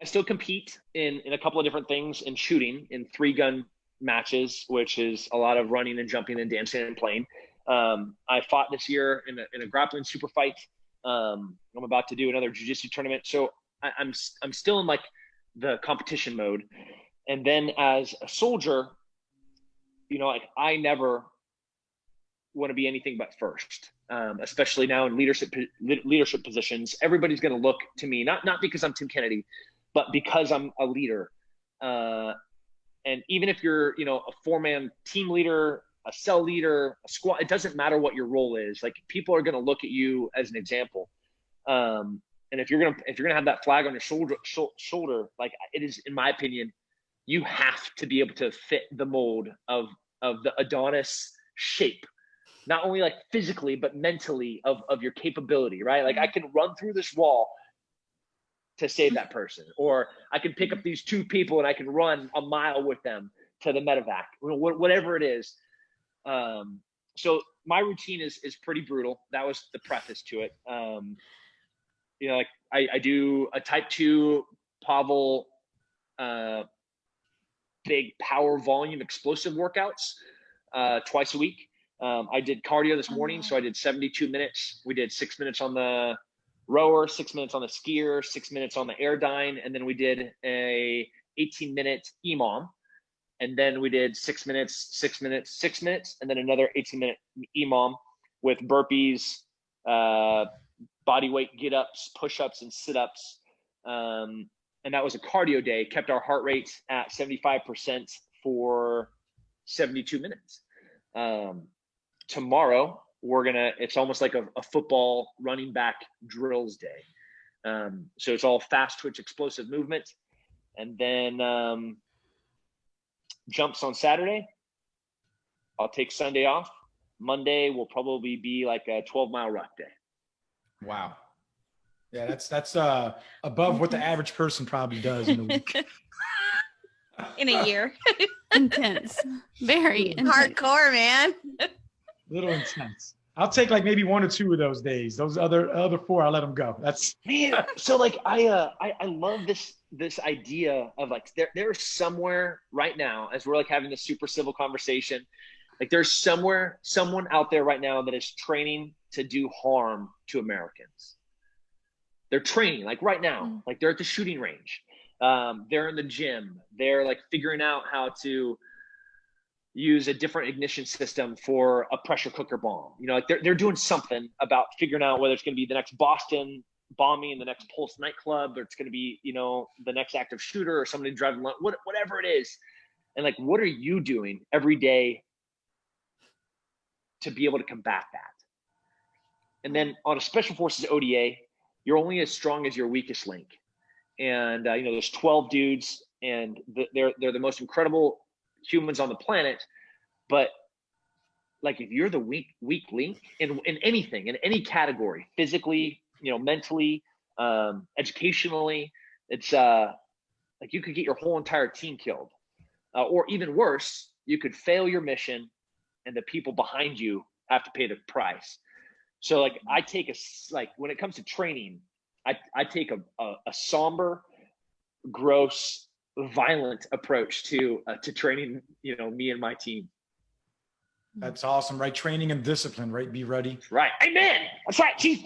I still compete in in a couple of different things in shooting in three gun matches, which is a lot of running and jumping and dancing and playing. Um, I fought this year in a, in a grappling super fight. Um, I'm about to do another jujitsu tournament, so I, I'm I'm still in like the competition mode. And then as a soldier, you know, like I never want to be anything but first. Um, especially now in leadership leadership positions, everybody's going to look to me not not because I'm Tim Kennedy, but because I'm a leader. Uh, and even if you're, you know, a four man team leader, a cell leader, a squad, it doesn't matter what your role is. Like people are going to look at you as an example. Um, and if you're gonna if you're gonna have that flag on your shoulder sh- shoulder, like it is, in my opinion, you have to be able to fit the mold of of the Adonis shape not only like physically but mentally of of your capability right like i mm-hmm. can run through this wall to save that person. Or i can pick up these two people and i can run a mile with them to the medevac whatever it is. Um, so my routine is is pretty brutal. That was the preface to it. Um, you know like I, I do a type 2 pavel uh, big power volume explosive workouts uh, twice a week. Um, I did cardio this morning, so I did 72 minutes. We did six minutes on the rower, six minutes on the skier, six minutes on the Airdyne, and then we did a 18 minute EMOM. And then we did six minutes, six minutes, six minutes, and then another 18 minute EMOM with burpees, uh, body weight get ups, push ups, and sit ups. Um, and that was a cardio day, kept our heart rate at 75% for 72 minutes. Um, tomorrow we're gonna it's almost like a, a football running back drills day. Um, so it's all fast twitch explosive movement. And then um, jumps on saturday. I'll take sunday off. Monday will probably be like a 12 mile ruck day. Wow. Yeah that's that's uh above what the average person probably does in a week. In a year. Intense. Very intense. hardcore man little intense. I'll take like maybe one or two of those days. Those other other four, I'll let them go. That's man. So like I uh I, I love this this idea of like there there's somewhere right now as we're like having this super civil conversation, like there's somewhere someone out there right now that is training to do harm to Americans. They're training like right now, mm. like they're at the shooting range. Um, they're in the gym. They're like figuring out how to use a different ignition system for a pressure cooker bomb. You know, like they're, they're doing something about figuring out whether it's going to be the next Boston bombing the next Pulse nightclub, or it's going to be, you know, the next active shooter or somebody driving, what, whatever it is. And like, what are you doing every day to be able to combat that? And then on a special forces ODA, you're only as strong as your weakest link. And, uh, you know, there's 12 dudes and they're, they're the most incredible humans on the planet but like if you're the weak weak link in, in anything in any category physically you know mentally um, educationally it's uh like you could get your whole entire team killed. Uh, or even worse you could fail your mission and the people behind you have to pay the price. So like i take a like when it comes to training i i take a, a, a somber gross violent approach to uh, to training you know me and my team. That's awesome right? Training and discipline right? Be ready. Right. Amen. That's right chief